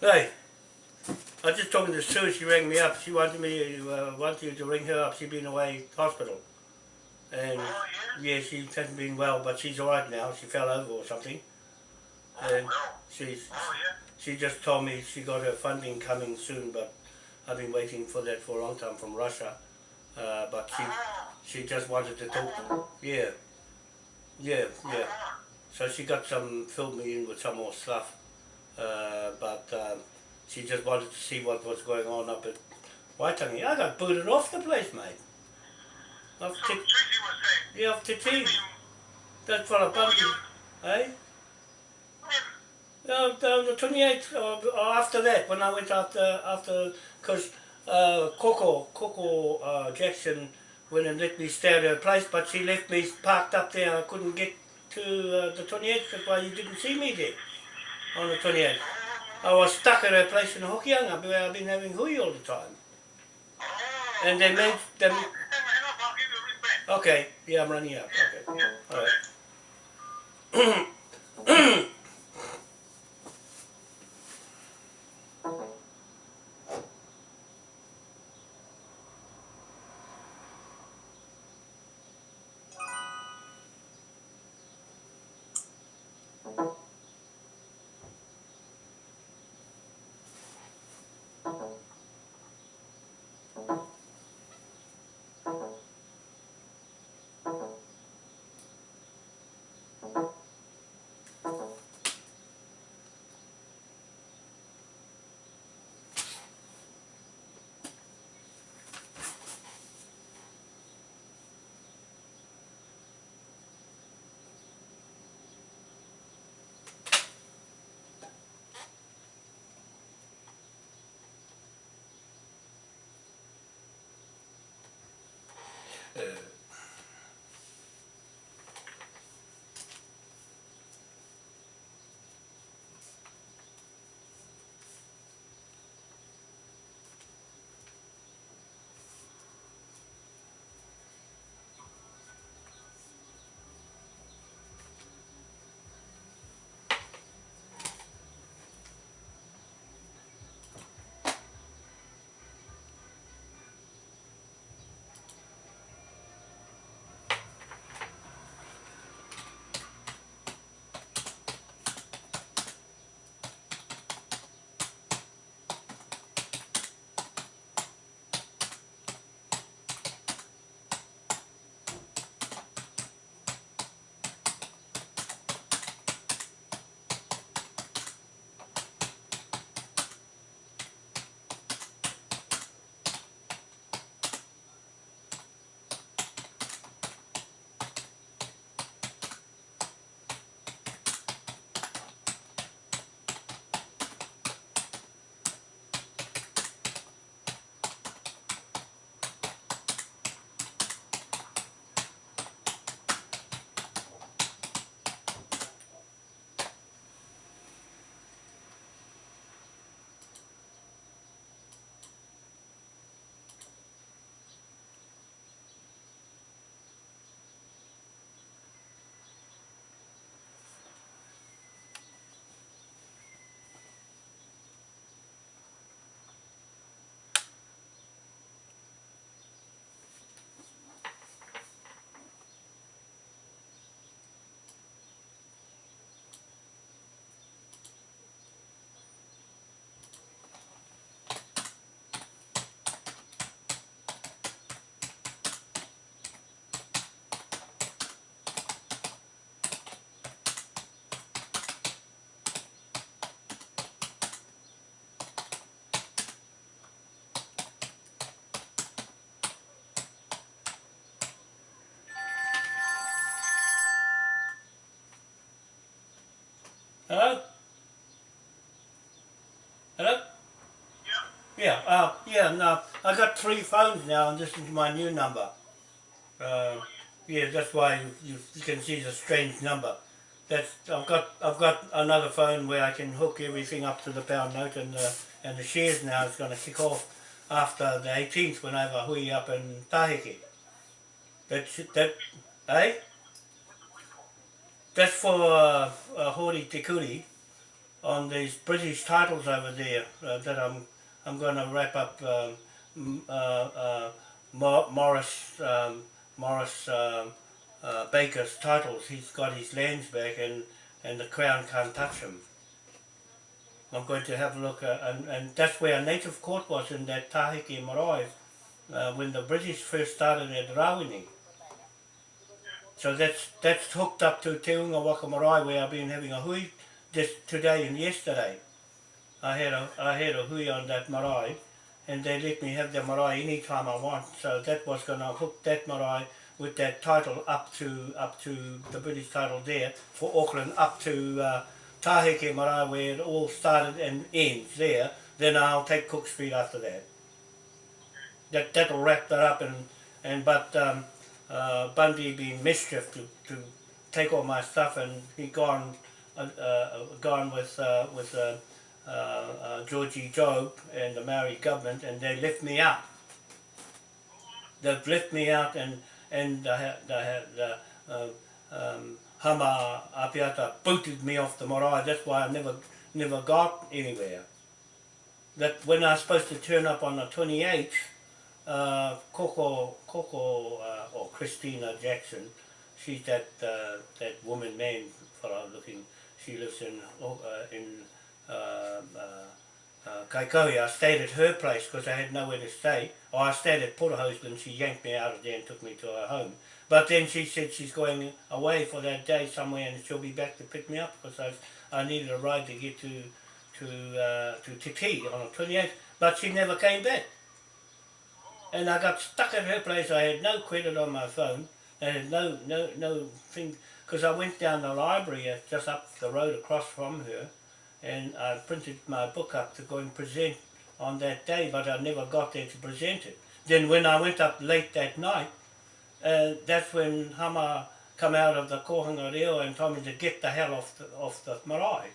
Hey, I was just talking to Sue, she rang me up, she wanted me, uh, wanted you to ring her up, She'd been away hospital. And Oh, yeah? yeah, she hasn't been well, but she's alright now, she fell over or something. Oh, And well. she's, Oh, yeah? she just told me she got her funding coming soon, but I've been waiting for that for a long time from Russia. Uh, but she, Oh, she just wanted to talk, to yeah, yeah, yeah. oh, So she got some, filled me in with some more stuff, uh, but um, she just wanted to see what was going on up at Waitangi. I got booted off the place, mate. Off so to, Tracy was saying, yeah, off to what do you tea. mean, That's what I oh, bumped you, eh? when? Uh, the, the 28th, or, or after that, when I went after, after, because uh, Coco, Coco uh, Jackson went and let me stay at her place, but she left me parked up there. I couldn't get to uh, the 28th, that's why you didn't see me there on the 28th. I was stuck at her place in Hokianga where I've been having hui all the time. And they made them. a. Okay, yeah, I'm running out. Okay. yeah, Uh, Hello? Hello? Yeah. Yeah, uh, yeah, no, I got three phones now and this is my new number. Uh, yeah, that's why you, you can see the strange number. That's, I've got, I've got another phone where I can hook everything up to the pound note and the, and the shares now is going to kick off after the 18th when I have a hui up in Tahiki. That's, that, eh? That's for uh, uh, Hori Te Kuri. on these British titles over there uh, that I'm I'm going to wrap up um, uh, uh, Morris um, Morris um, uh, Baker's titles. He's got his lands back, and and the Crown can't touch him. I'm going to have a look, and, and that's where a native court was in that Tahiki Marae when the British first started at Rawene. So that's that's hooked up to Te Unga Waka Marae where I've been having a hui just today and yesterday. I had a I had a hui on that marae and they let me have the marae any time I want. So that was gonna hook that marae with that title up to up to the British title there for Auckland up to uh, Taheke Marae where it all started and ends there. Then I'll take Cook Street after that. That that'll wrap that up and and but um, uh, Bundy being mischief to, to take all my stuff and he gone uh, uh, gone with uh, with uh, Georgie Job and the Maori government and they left me out. They've left me out and and the, the, the um, Hama Apiata booted me off the marae. That's why I never never got anywhere. That when I was supposed to turn up on the 28th, uh, Coco, Coco uh, or Christina Jackson, she's that uh, that woman man fellow looking. She lives in uh, in uh, uh, uh, Kaikohe. I stayed at her place because I had nowhere to stay. Or I stayed at Porterhouse and she yanked me out of there and took me to her home. But then she said she's going away for that day somewhere and she'll be back to pick me up because I, I needed a ride to get to to uh, to Tiki on the 28th. But she never came back. And I got stuck at her place. I had no credit on my phone. Had no no no thing because I went down the library uh, just up the road across from her, and I printed my book up to go and present on that day, but I never got there to present it. Then when I went up late that night, uh, that's when Hama come out of the kohanga reo and told me to get the hell off the, off the marae.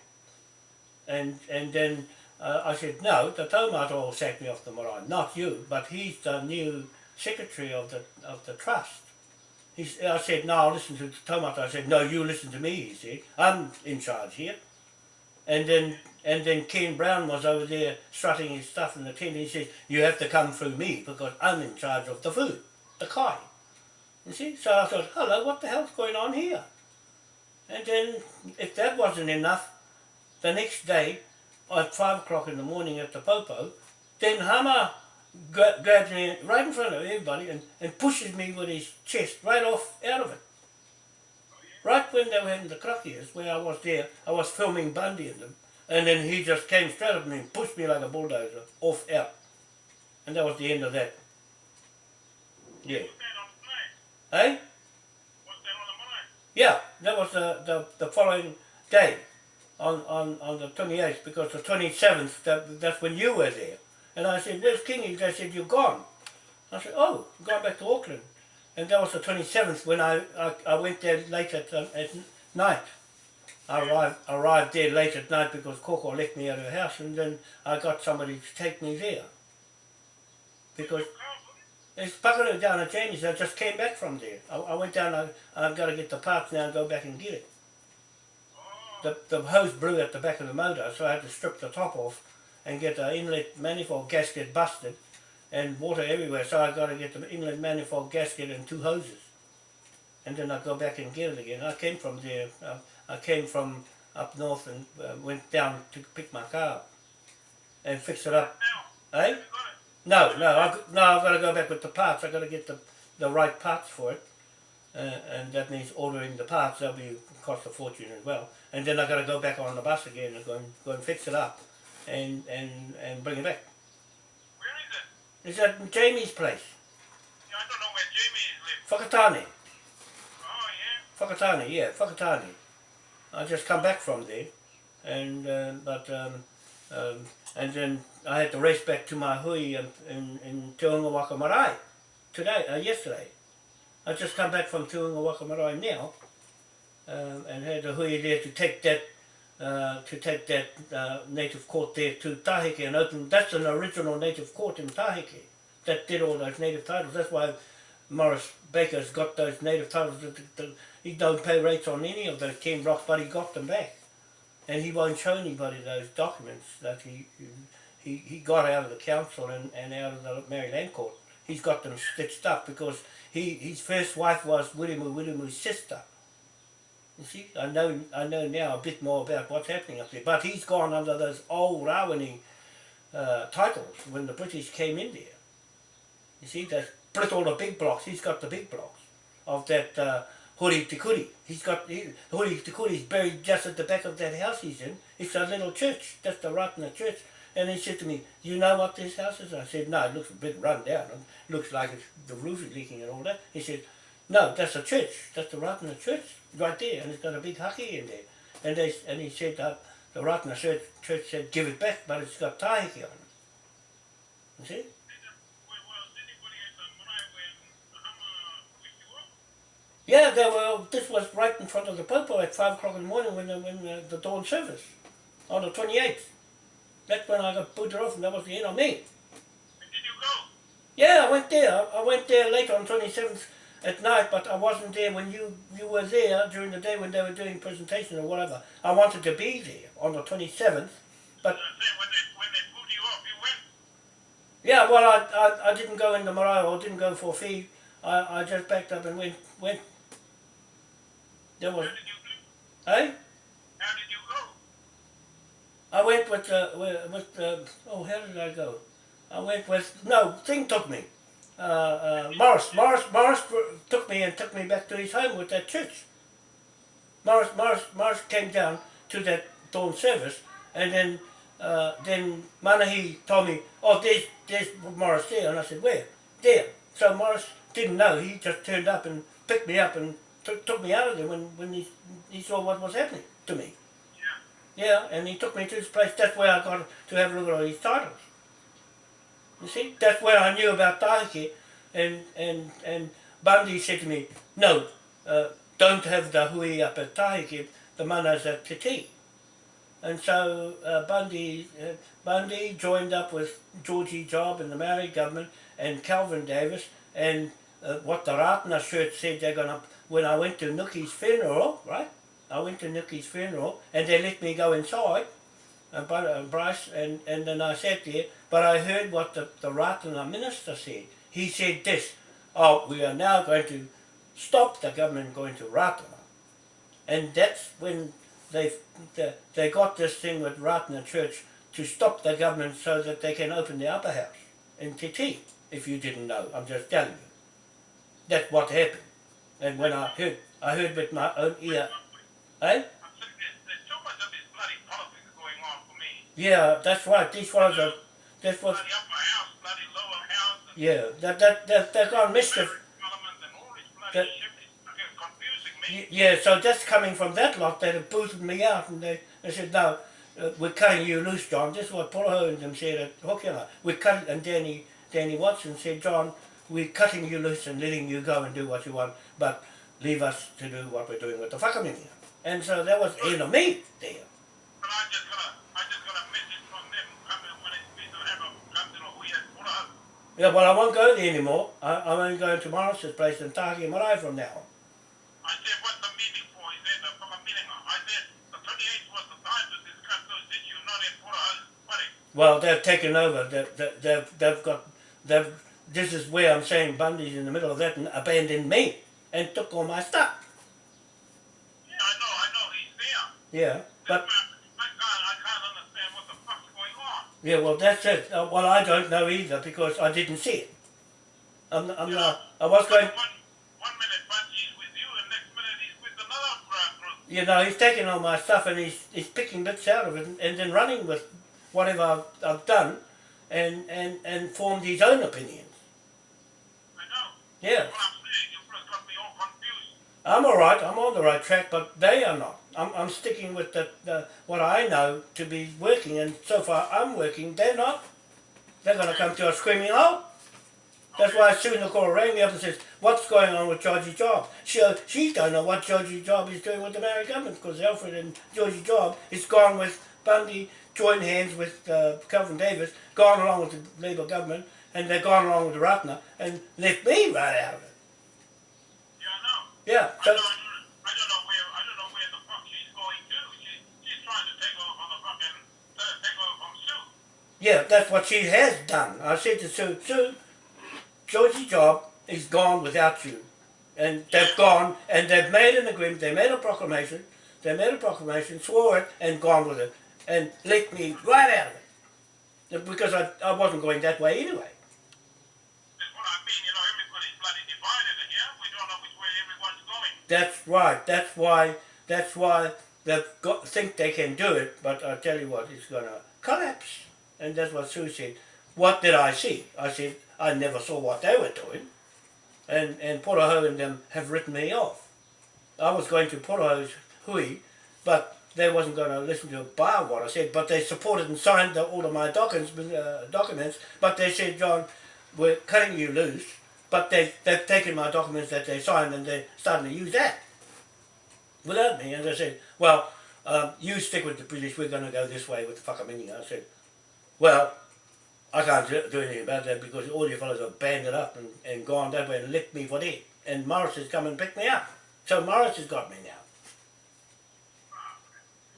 And and then uh, I said, no, the taumata will sack me off the marae, not you, but he's the new secretary of the of the trust. He's, I said, no, I'll listen to the taumata. I said, no, you listen to me, he said. I'm in charge here. And then and then Ken Brown was over there strutting his stuff in the tent. He says, you have to come through me because I'm in charge of the food, the kai. You see? So I thought, hello, what the hell's going on here? And then, if that wasn't enough, the next day, at five o'clock in the morning at the popo, then Hama gra- grabs me right in front of everybody and, and pushes me with his chest right off out of it. Right when they were having the crockies, where I was there, I was filming Bundy and them, and then he just came straight up me and pushed me like a bulldozer off out. And that was the end of that. Yeah. What's that on the? Eh? What's that on the plane? Yeah, that was the, the, the following day on, on, on the 28th because the 27th, that, that's when you were there. And I said, where's Kingy? They said, you're gone. I said, oh, I'm going back to Auckland. And that was the 27th when I, I, I went there late at, um, at night. I arrived, arrived there late at night because Coco left me at her house and then I got somebody to take me there. Because it's pakaru down at Jamie's. I just came back from there. I, I went down. I, I've got to get the parts now and go back and get it. The, the hose blew at the back of the motor, so I had to strip the top off and get the inlet manifold gasket busted and water everywhere. So I got to get the inlet manifold gasket and two hoses. And then I go back and get it again. I came from there. Uh, I came from up north and uh, went down to pick my car up and fix it up. Now, Eh? you got it. No, no, I've, no, I've got to go back with the parts. I've got to get the, the right parts for it. Uh, and that means ordering the parts. That'll be cost a fortune as well. And then I've got to go back on the bus again and go and, go and fix it up and, and, and bring it back. Where is it? It's at Jamie's place, Yeah, I don't know where Jamie is live. Whakatane. Oh, yeah. Whakatane, yeah, Whakatane. I just come back from there, and uh, but um, um, and then I had to race back to my hui in, in, in Te Unga Waka Marae today, uh, yesterday. I just come back from Te Unga Waka Marae now, um, and had a hui there to take that uh, to take that uh, native court there to Tahike and open. That's an original native court in Tahike that did all those native titles. That's why Morris Baker's got those native titles. He don't pay rates on any of those ten blocks, but he got them back. and he won't show anybody those documents that he he, he got out of the council and, and out of the Maori Land court. He's got them stitched up because he his first wife was Wirimu Wirimu's sister. You see, I know I know now a bit more about what's happening up there. But he's gone under those old Rawene uh, titles when the British came in there. You see, they split all the big blocks. He's got the big blocks of that uh, Hori Tikuri. He's got he, Hori Tikuri is buried just at the back of that house he's in. It's a little church, just a Ratana church. And he said to me, you know what this house is? I said, no, it looks a bit run down. It looks like the roof is leaking and all that. He said, no, that's a church. That's the Ratana church right there. And it's got a big haki in there. And they and he said, uh, the Ratana church, church said, give it back, but it's got tahiki on it. You see? Did the, well, well, did anybody at the marae when the Hama pushed you off? Yeah, they were, this was right in front of the Popo at 5 o'clock in the morning when, the, when the, the dawn service, on the 28th. That's when I got booted off and that was the end of me. And did you go? Yeah, I went there. I I went there late on 27th at night, but I wasn't there when you, you were there during the day when they were doing presentation or whatever. I wanted to be there on the 27th, but when they when they pulled you off, you went. yeah, well, I, I, I didn't go in the marae or didn't go for a fee. I, I just backed up and went. went. There was, How did you do? eh? How did you go? I went with, uh, with uh, oh, how did I go? I went with, no, Thing took me. Uh, uh, Morris, Morris, Morris took me and took me back to his home with that church. Morris, Morris, Morris came down to that dawn service and then, uh, then Manahi told me, oh, there's, there's Morris there. And I said, where? There. So Morris didn't know. He just turned up and picked me up and took took me out of there when, when he, he saw what was happening to me. Yeah. Yeah, and he took me to his place. That's where I got to have a look at all these titles. You see, that's where I knew about Tahiki, and and and Bundy said to me, "No, uh, don't have the hui up at Tahiki. The mana's at Titi." And so uh, Bundy uh, Bundy joined up with Georgie Job and the Maori government and Calvin Davis and uh, what the Ratana church said they're gonna. When I went to Nuki's funeral, right? I went to Nuki's funeral and they let me go inside, Bri- and Bryce, and, and then I sat there, but I heard what the, the Ratana minister said. He said this, oh, we are now going to stop the government going to Ratana. And that's when they, they, got this thing with Ratana Church to stop the government so that they can open the upper house in TT, if you didn't know, I'm just telling you. That's what happened. And when I heard, I heard with my own ear, eh? I'm saying there's, there's too much of this bloody politics going on for me. Yeah, that's right. This was are. That's what. Bloody upper house, bloody lower house, Yeah, that that that they're gone mischief. parliament and all this bloody That- shit is fucking confusing me. Y- Yeah, so that's coming from that lot that have booted me out, and they, they said, no, uh, we're cutting you loose, John. This is what Poroho and them said at. We're cutting, and Danny Danny Watson said, John, we're cutting you loose and letting you go and do what you want, but leave us to do what we're doing with the whakamingia. And so that was the end of me there. But I just got a, I just got a message from them coming when it's been to have a come to the hui at Puraho. Yeah, well, I won't go there anymore. I, I'm only going to Morris's place in Tahaki Marae from now on. I said, what's the meeting for? He said, fucking meeting. I said, the 28th was the time to discuss those issues, not in Puraho's wedding. Well, they've taken over. They've, they've, they've, they've got. They've, this is where I'm saying Bundy's in the middle of that and abandoned me and took all my stuff. Yeah, I know, I know, he's there. Yeah, but I can't, I can't understand what the fuck's going on. Yeah, well, that's it. Uh, well, I don't know either because I didn't see it. I'm, I'm not. I was going. One, one minute with you, and next minute he's with another group. You know, he's taking all my stuff and he's he's picking bits out of it and, and then running with whatever I've, I've done, and and and formed his own opinions. I know. Yeah. What I'm saying, you just got me all confused. I'm all right. I'm on the right track, but they are not. I'm, I'm sticking with the, the what I know to be working, and so far I'm working. They're not. They're going to come to a screaming halt. That's why soon the caller rang me up and says, "What's going on with Georgie Job?" She she don't know what Georgie Job is doing with the Maori government because Alfred and Georgie Job is gone with Bundy, joined hands with uh, Calvin Davis, gone along with the Labour government, and they've gone along with the Ratana and left me right out of it. Yeah. I don't, I don't know where I don't know where the fuck she's going to. She, she's trying to take over the fucking uh, take over from Sue. Yeah, that's what she has done. I said to Sue, Sue, Georgie's job is gone without you. And they've yeah. gone, and they've made an agreement, they made a proclamation, they made a proclamation, swore it, and gone with it. And let me right out of it. Because I, I wasn't going that way anyway. That's right. That's why. That's why they think they can do it. But I tell you what, it's gonna collapse. And that's what Sue said. What did I see? I said I never saw what they were doing. And and Poroho and them have written me off. I was going to Poroho's hui, but they wasn't going to listen to a bar what I said. But they supported and signed the, all of my documents. Uh, documents. But they said, John, we're cutting you loose. But they they've taken my documents that they signed and they're starting to use that without me. And they said, well, um, you stick with the British, we're going to go this way with the Whakamingi. I said, well, I can't do, anything about that because all you fellows have banded up and, and gone that way and left me for dead. And Morris has come and picked me up. So Morris has got me now.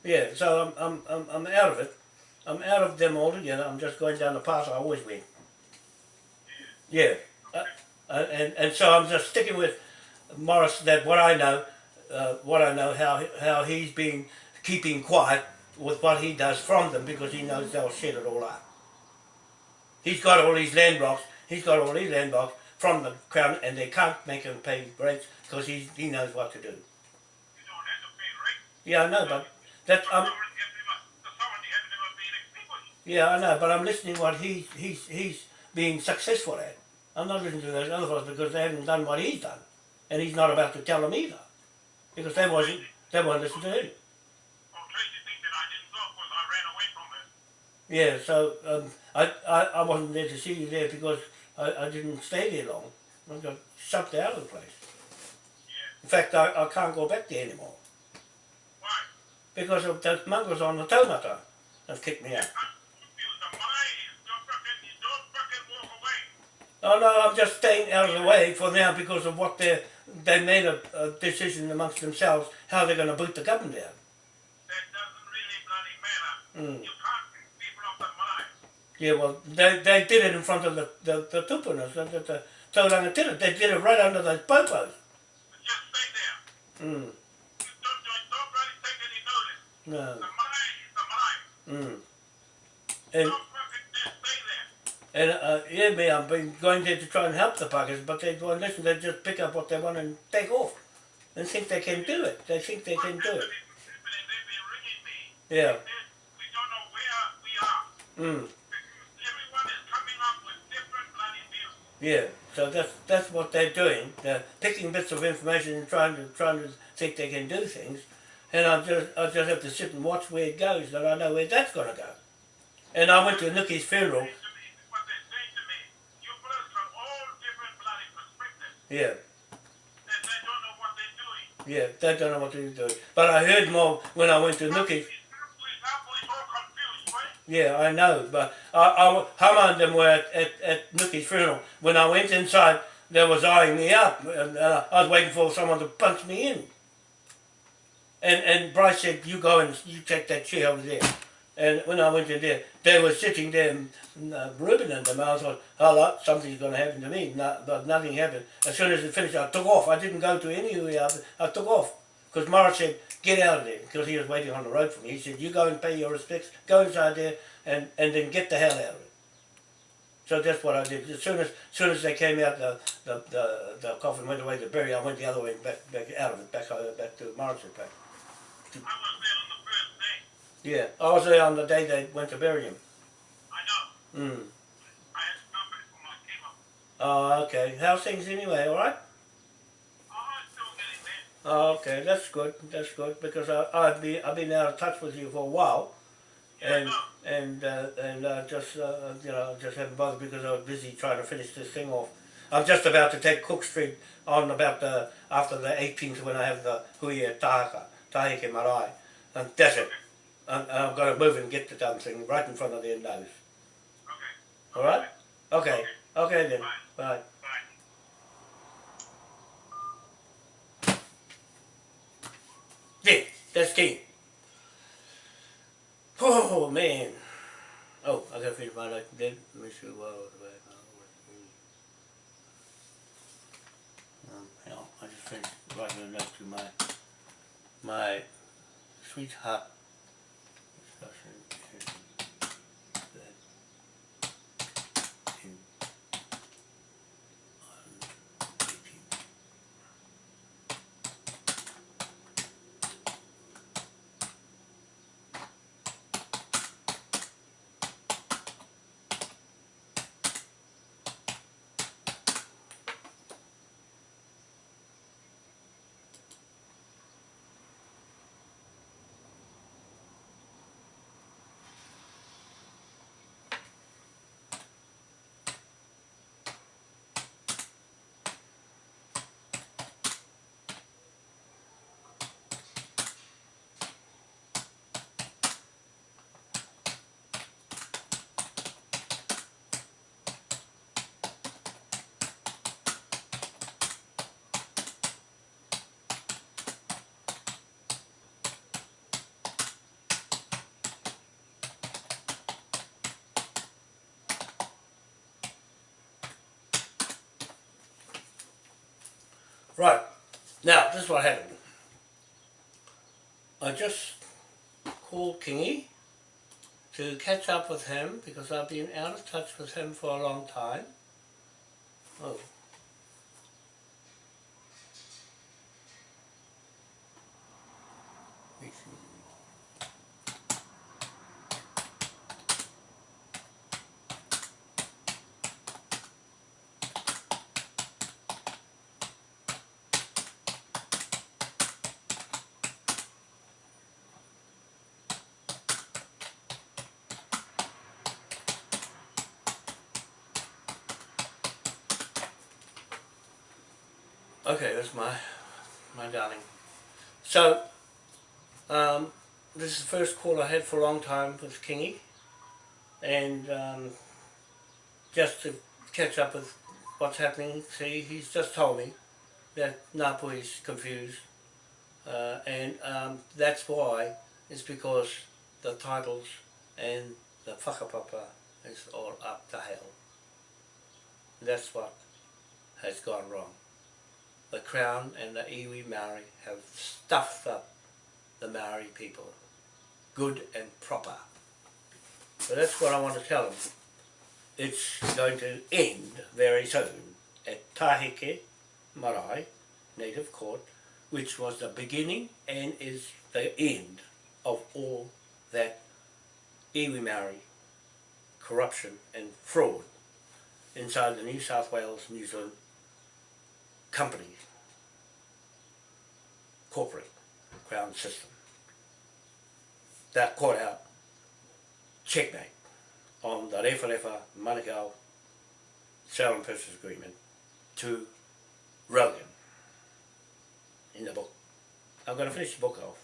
Yeah, so I'm, I'm, I'm, I'm out of it. I'm out of them altogether. I'm just going down the path I always went. Yeah. Uh, and, and so I'm just sticking with Morris that what I know, uh, what I know, how, how he's been keeping quiet with what he does from them because he knows they'll shit it all up. He's got all these land blocks, he's got all these land blocks from the crown and they can't make him pay rates because he, he knows what to do. You don't have to pay. Yeah, I know, but that's, um, sovereignty has never, the sovereignty has never been extinguished. yeah, I know, but I'm listening what he, he's, he's being successful at. I'm not listening to those other fellows because they haven't done what he's done. And he's not about to tell them either. Because they wasn't, they won't listen to him. Tracy thinks that I didn't go because I ran away from her. Yeah, so um, I, I, I wasn't there to see you there because I, I didn't stay there long. I got shoved out of the place. Yeah. In fact, I, I can't go back there anymore Why? because of those mongrels on the taumata have kicked me out. Oh no, I'm just staying out of the way for now because of what they they made a, a decision amongst themselves how they're going to boot the government down. That doesn't really bloody matter. Mm. You can't pick people off the mind. Yeah, well, they, they did it in front of the, the, the tupunas, the, the, the Tauranga did it. They did it right under those popos. But just stay there. Mm, don't, don't, don't bloody take any notice. no. The mind is the mind. Mm. And, Don't fucking just stay there. And uh, yeah, me, I've been going there to try and help the Packers, but they won't listen. They just pick up what they want and take off. And think they can do it. They think they can do it. They've been ringing me. Yeah. We don't know where we are. Mm. Everyone is coming up with different bloody views. Yeah, so that's that's what they're doing. They're picking bits of information and trying to trying to think they can do things, and I just I just have to sit and watch where it goes, and I know where that's going to go. And I went to Nikki's funeral. To me, what they're saying to me, you brothers from all different bloody perspectives. Yeah, That they don't know what they're doing. yeah, they don't know what to do. But I heard more when I went to Nikki's. We're all confused, right? Yeah, I know, but I, I, Hama and them were at, at, at Nikki's funeral. When I went inside, they was eyeing me up, and uh, I was waiting for someone to punch me in. And and Bryce said, "You go and you take that chair over there." And when I went in there, they were sitting there, uh, Ruben and them. I thought, "Hello, something's going to happen to me." No, but nothing happened. As soon as it finished, I took off. I didn't go to anywhere. I took off because Morris said, "Get out of there," because he was waiting on the road for me. He said, "You go and pay your respects. Go inside there, and and then get the hell out of it." So that's what I did. As soon as, as soon as they came out, the, the, the, the coffin went away to bury. I went the other way back, back out of it, back uh, back to Morris's back. I was there on the first day. Yeah, I was there on the day they went to bury him. I know. Mm. I had for my up. Oh, okay. How's things anyway? All right. Oh, I'm still getting there. Oh, okay. That's good. That's good because I, I've been I've been out of touch with you for a while, and and uh, and uh, just uh, you know just haven't bothered because I was busy trying to finish this thing off. I'm just about to take Cook Street on about the after the 18th when I have the Hui at Tahaka, Tahike Marae, and that's it. And, I've got to move and get the damn thing right in front of their nose. Okay. All right? Okay. Okay then. Bye. Bye. Bye. Yeah, that's key. Oh man. Oh, I gotta finish my life dead. Miss you well. Um, hang on, I just finished writing a note to my my sweetheart discussion that in on 18. Right. Now, this is what happened. I just called Kingy to catch up with him because I've been out of touch with him for a long time. Oh. Okay, that's my my darling. So, um, this is the first call I had for a long time with Kingy, and um, just to catch up with what's happening. See, he's just told me that Napu is confused, uh, and um, that's why. It's because the titles and the whakapapa is all up to hell. That's what has gone wrong the Crown and the iwi Maori have stuffed up the Maori people, good and proper. So that's what I want to tell them. It's going to end very soon at Tahike Marae Native Court, which was the beginning and is the end of all that iwi Maori corruption and fraud inside the New South Wales, New Zealand companies, corporate crown system. That caught out checkmate on the Refa Refa Manukau sale and purchase agreement to Rogan in the book. I'm going to finish the book off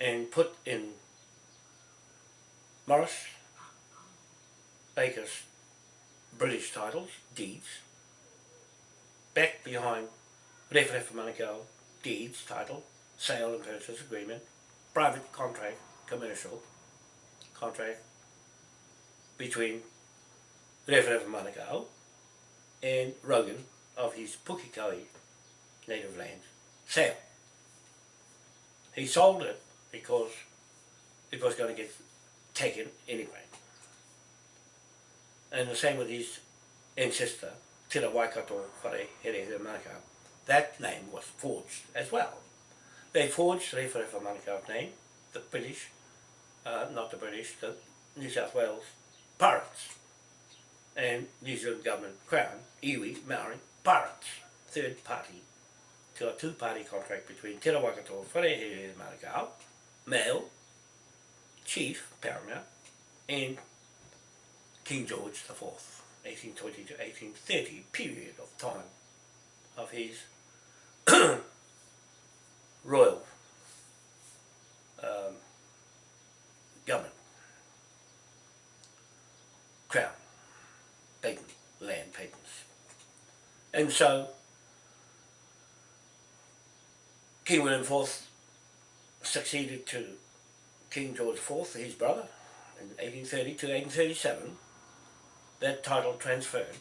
and put in Morris Baker's British titles, deeds, back behind Rewharewha Manukau, deeds, title, sale and purchase agreement, private contract, commercial contract between Rewharewha Manukau and Rogan of his Pukekohe native land sale. He sold it because it was going to get taken anyway. And the same with his ancestor, Te Waikato Whare Here Manukau. That name was forged as well. They forged Refa Refa Manukau's name, the British, uh, not the British, the New South Wales pirates and New Zealand government crown, iwi, Maori, pirates, third party, to a two-party contract between Te Waikato Whare Here Manukau, male, chief, paramount, and King George IV. 1820 to 1830 period of time of his royal um, government, crown, patent, land patents. And so King William IV succeeded to King George IV, his brother, in 1830 to 1837, that title transferred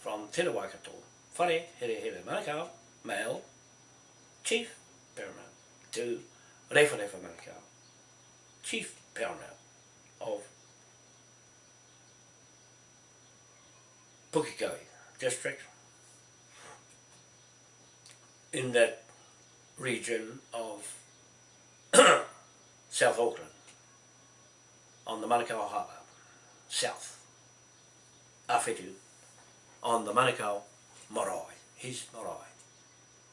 from Te Waikato, Whare Here Here Manukau, male, chief paramount, to Refa Refa Manukau, chief paramount of Pukekohe district in that region of South Auckland on the Manukau Harbour, south. Awhitu on the Manukau marae, his marae.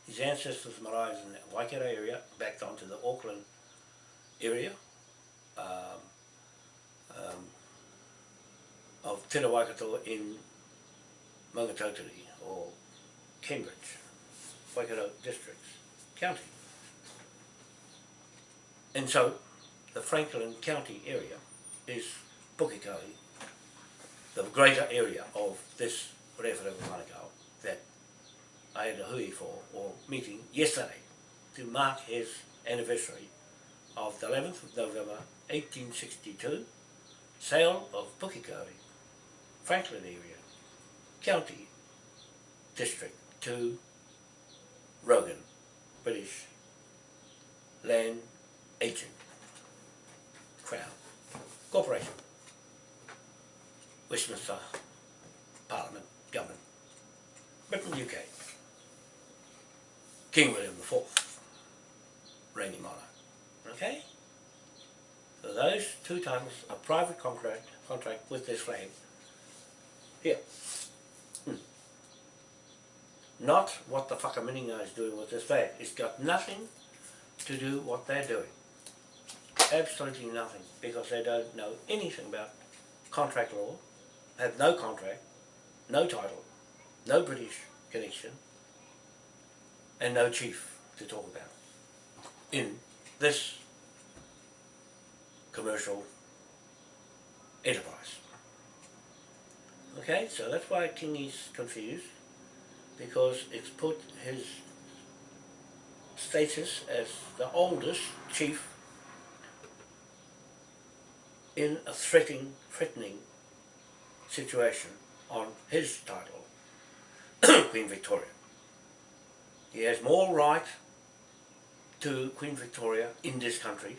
His ancestors' marae in the Waikato area, back onto the Auckland area um, um, of Te Waikato in Maungatautari or Cambridge, Waikato districts, county. And so the Franklin County area is Pukekohe, the greater area of this Rewharewha Manukau that I had a hui for, or meeting yesterday, to mark his anniversary of the 11th of November 1862, sale of Pukekohe, Franklin area, county, district to Rogan, British land agent, Crown, Corporation, Westminster Parliament, Government, Britain, UK, King William IV, reigning monarch. Okay? So those two titles are private contract contract with this flag. Here. Hmm. Not what the Whakaminenga is doing with this flag. It's got nothing to do what they're doing. Absolutely nothing, because they don't know anything about contract law, have no contract, no title, no British connection, and no chief to talk about in this commercial enterprise. Okay, so that's why King is confused, because it's put his status as the oldest chief in a threatening, threatening situation on his title, Queen Victoria. He has more right to Queen Victoria in this country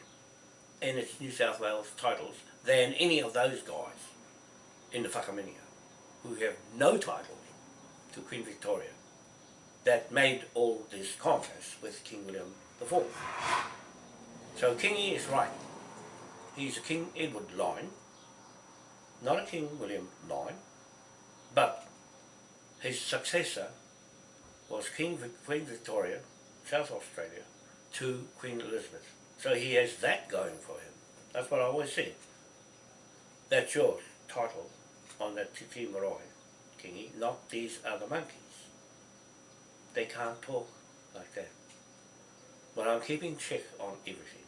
and its New South Wales titles than any of those guys in the Whakaminia who have no titles to Queen Victoria that made all this contest with King William IV. So Kingi is right. He's a King Edward line, not a King William line, but his successor was King Queen Victoria, South Australia, to Queen Elizabeth. So he has that going for him. That's what I always say. That's your title on that Titi Marae, Kingi, not these other monkeys. They can't talk like that. But I'm keeping check on everything,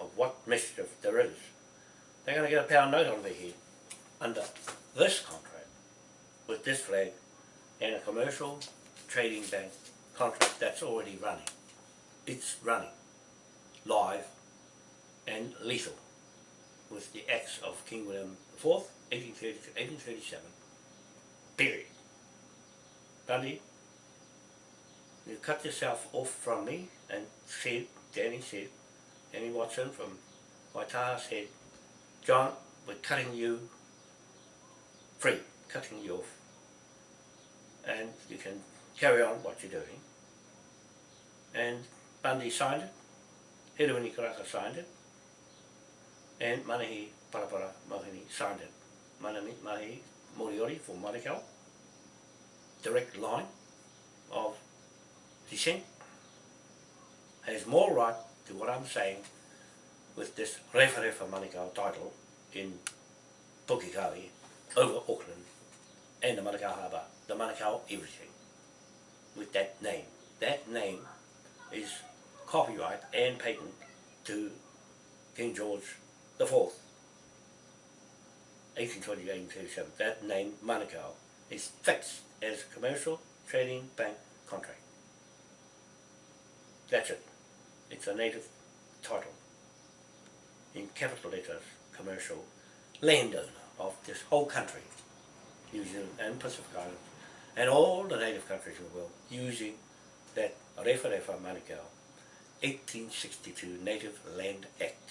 of what mischief there is. They're going to get a pound note on their head under this contract, with this flag, and a commercial trading bank contract that's already running. It's running, live and lethal, with the acts of King William IV, 1830 to 1837, period. Bundy, you cut yourself off from me and said, Danny said, Danny Watson from Waitaha said, John, we're cutting you free, cutting you off. And you can carry on what you're doing. And Bundy signed it, Hiruini Karaka signed it, and Manahi Parapara Mohini signed it. Manami Mahi Moriori for Manukau, direct line of descent, has more right to what I'm saying with this Refa Refa Manukau title in Pukekohe over Auckland and the Manukau Harbour, the Manukau everything, with that name. That name is copyright and patent to King George the Fourth, 1820-1837. That name, Manukau, is fixed as a commercial trading bank contract. That's it. It's a native title. In capital letters, commercial landowner of this whole country, New Zealand and Pacific Islands, and all the native countries in the world using that Rewharewha Manukau 1862 Native Land Act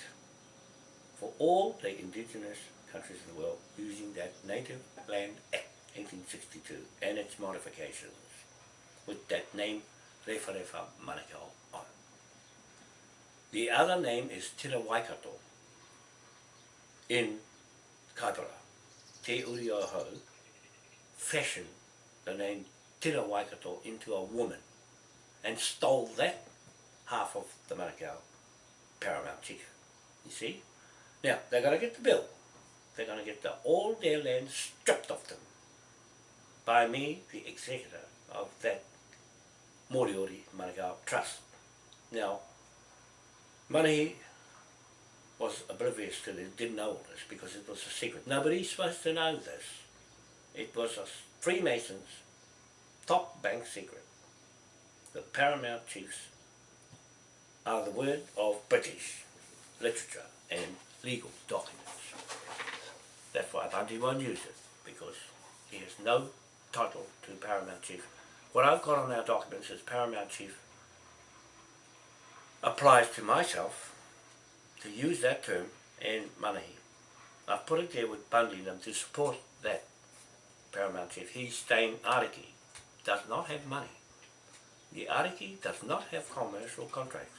for all the indigenous countries in the world using that Native Land Act 1862 and its modifications with that name Rewharewha Manukau on. The other name is Tira Waikato in Kaipara. Te Uri o Hau fashioned the name Tira Waikato into a woman and stole that half of the Manukau paramount chief. You see? Now, they're going to get the bill. They're going to get the, all their land stripped off them by me, the executor of that Moriori Manukau Trust. Now, Manahi was oblivious to this, didn't know all this because it was a secret. Nobody's supposed to know this. It was a Freemasons top bank secret. The paramount chiefs are the word of British literature and legal documents. That's why Bundy won't use it, because he has no title to paramount chief. What I've got on our documents is paramount chief applies to myself to use that term and Manahi. I've put it there with Bundy them to support that paramount chief. He's staying Ariki, does not have money. The Ariki does not have commercial contracts.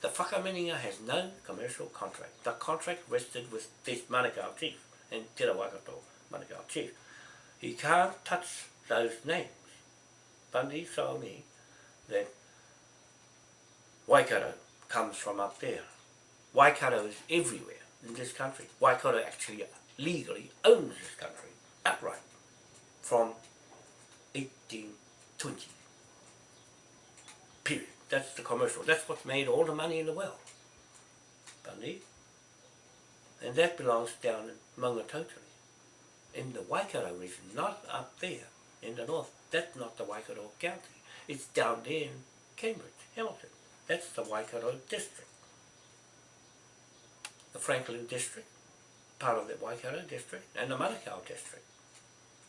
The Whakaminenga has no commercial contract. The contract rested with this Manukau chief and Te Rawakato Manukau chief. He can't touch those names. Bundy told me that Waikato comes from up there. Waikato is everywhere in this country. Waikato actually legally owns this country outright from 1820. Period. That's the commercial. That's what made all the money in the world. Bundy. And that belongs down in Maungatautari. In the Waikato region, not up there in the north. That's not the Waikato County. It's down there in Cambridge, Hamilton. That's the Waikato district. The Franklin district, part of the Waikato district, and the Manukau district,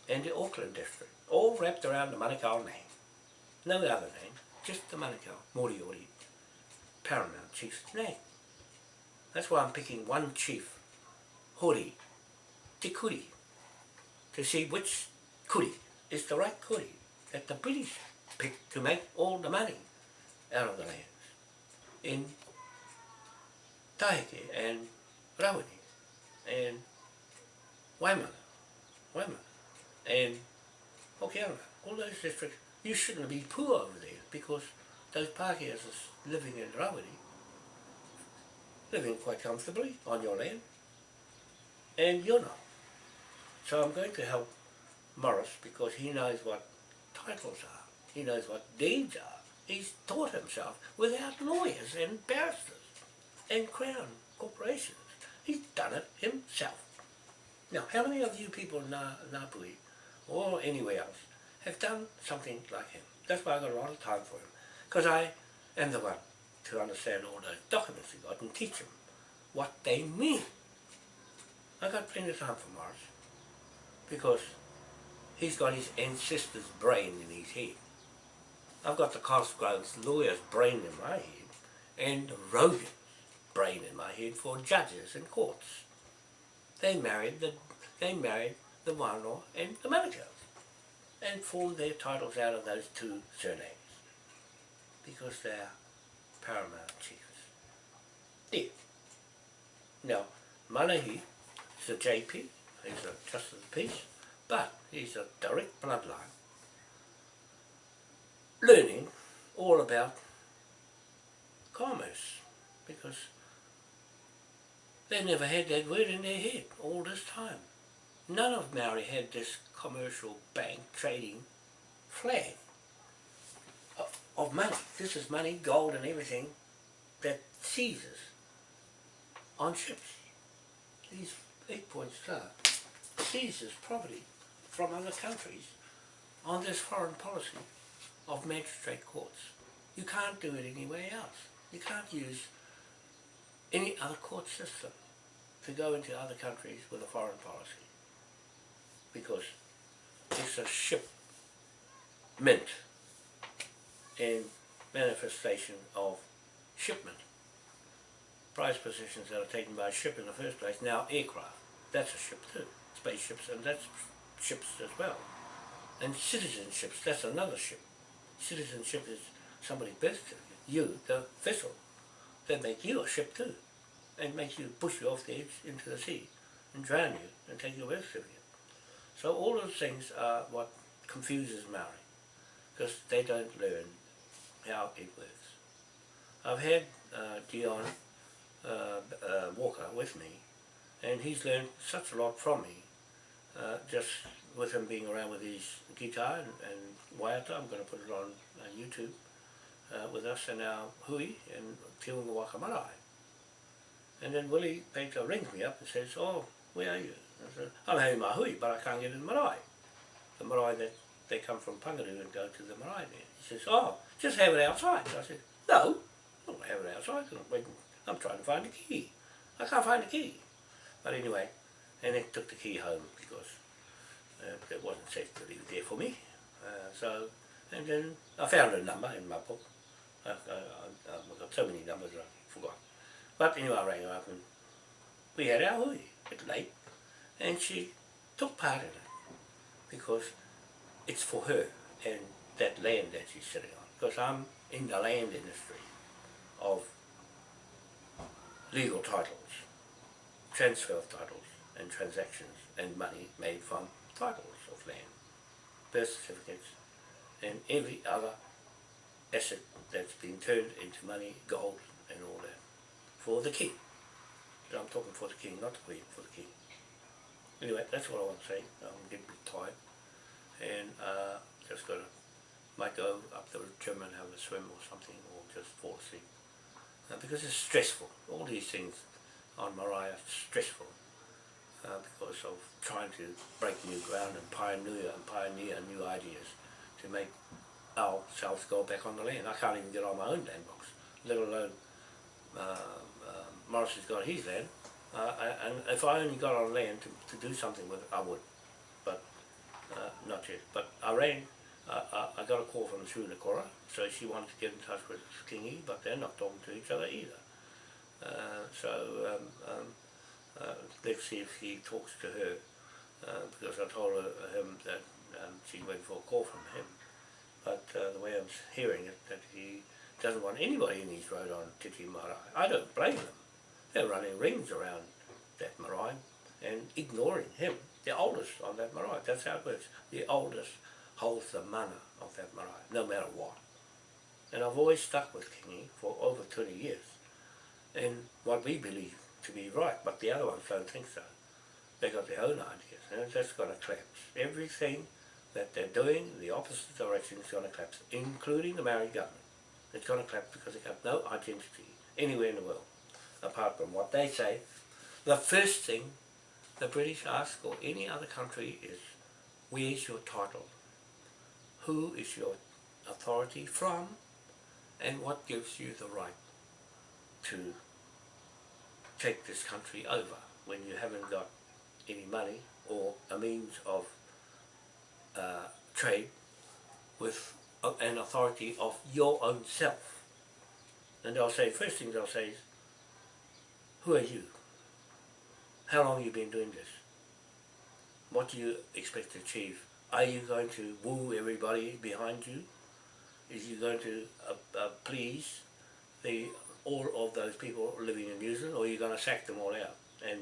and the Auckland district, all wrapped around the Manukau name. No other name, just the Manukau, Moriori, paramount chief's name. That's why I'm picking one chief, Hori, Te Kuri, to see which Kuri is the right Kuri that the British picked to make all the money out of the lands in Kaikohe and Rawene and Waimana, Waimana and Hokianga, all those districts, you shouldn't be poor over there because those Pākehās are living in Rawene, living quite comfortably on your land, and you're not. So I'm going to help Morris because he knows what titles are, he knows what deeds are. He's taught himself without lawyers and barristers and crown corporations. He's done it himself. Now, how many of you people in Ngāpuhi or anywhere else have done something like him? That's why I got a lot of time for him. Because I am the one to understand all those documents he got and teach him what they mean. I got plenty of time for Morris because he's got his ancestors' brain in his head. I've got the Cosgrove's lawyer's brain in my head and Rogan's brain in my head for judges and courts. They married the they married the Wānoa and the Manukau and formed their titles out of those two surnames because they're paramount chiefs. Now, Manahi is a JP, he's a Justice of the Peace, but he's a direct bloodline learning all about commerce because they never had that word in their head all this time. None of Maori had this commercial bank trading flag of, money. This is money, gold and everything that seizes on ships. These eight point star seizes property from other countries on this foreign policy of magistrate courts. You can't do it anywhere else. You can't use any other court system. to go into other countries with a foreign policy because it's a ship mint in manifestation of shipment. Prize positions that are taken by a ship in the first place, now aircraft. That's a ship too. Spaceships and that's ships as well. And citizenships, that's another ship. Citizenship is somebody's birth. You, the vessel, they make you a ship too. And makes you push you off the edge into the sea and drown you and take your birth certificate. So all those things are what confuses Maori because they don't learn how it works. I've had uh, Dion uh, uh, Walker with me and he's learned such a lot from me uh, just with him being around with his guitar and, and waiata, I'm going to put it on uh, YouTube uh, with us and our hui and Te Unga Waka Marae. And then Willie Baker rings me up and says, oh, where are you? I'm having my hui, but I can't get in the marae. The marae that they come from Pangaru and go to the marae there. He says, oh, just have it outside. I said, no, I don't have it outside. I'm, trying to find the key. I can't find the key. But anyway, and they took the key home because uh, it wasn't safe to leave it there for me. Uh, so, and then I found a number in my book. I, I, I, I've got so many numbers I forgot. But anyway, I rang her up and we had our hui at late and she took part in it because it's for her and that land that she's sitting on. Because I'm in the land industry of legal titles, transfer of titles and transactions and money made from titles of land, birth certificates and every other asset that's been turned into money, gold and all that for the king. I'm talking for the king, not the queen, for the king. Anyway, that's what I want to say. I'm getting a bit tired. And uh, just got to, might go up the gym and have a swim or something, or just fall asleep. Uh, because it's stressful. All these things on Mariah stressful. Uh, because of trying to break new ground and pioneer and pioneer new ideas to make ourselves go back on the land. I can't even get on my own land box, let alone uh, uh, Morris has got his land. Uh, and if I only got on land to, to do something with it, I would. But uh, not yet. But I rang, uh, I, got a call from Sula Cora, so she wanted to get in touch with Kingy, but they're not talking to each other either. Uh, so um, um, uh, let's see if he talks to her, uh, because I told her, him that um, she's waiting for a call from him. But the way I'm hearing it, that he doesn't want anybody in his road on Titi Marae. I don't blame them. They're running rings around that marae and ignoring him, the oldest on that marae. That's how it works. The oldest holds the mana of that marae, no matter what. And I've always stuck with Kingy for over 20 years. And what we believe to be right, but the other ones don't think so. They got their own ideas, and that's going to collapse. Everything that they're doing in the opposite direction is going to collapse, including the Maori government. It's going to collapse because they have got no identity anywhere in the world, apart from what they say. The first thing the British ask, or any other country, is where's your title? Who is your authority from? And what gives you the right to take this country over when you haven't got any money or a means of uh, trade with an authority of your own self. And they'll say, first thing they'll say is, who are you? How long you been doing this? What do you expect to achieve? Are you going to woo everybody behind you? Is you going to uh, uh, please the all of those people living in New Zealand, or are you going to sack them all out and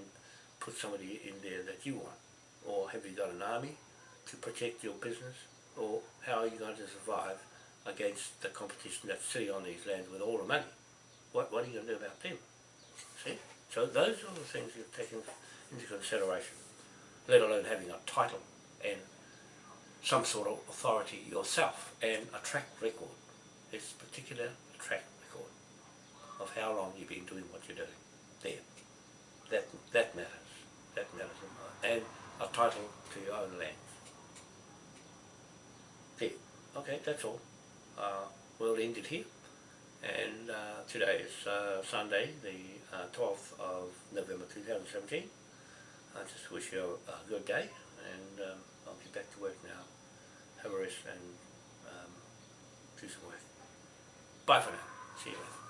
put somebody in there that you want? Or have you got an army to protect your business? Or how are you going to survive against the competition that's sitting on these lands with all the money? What, what are you going to do about them? So those are the things you've taken into consideration, let alone having a title and some sort of authority yourself and a track record. It's particular track record of how long you've been doing what you're doing. There. That that matters. That matters and a title to your own land. There. Okay, that's all. Uh, we'll end it here. And uh, today is uh, Sunday, the uh, 12th of November 2017. I just wish you a, good day and um, I'll get back to work now. Have a rest and um, do some work. Bye for now. See you later.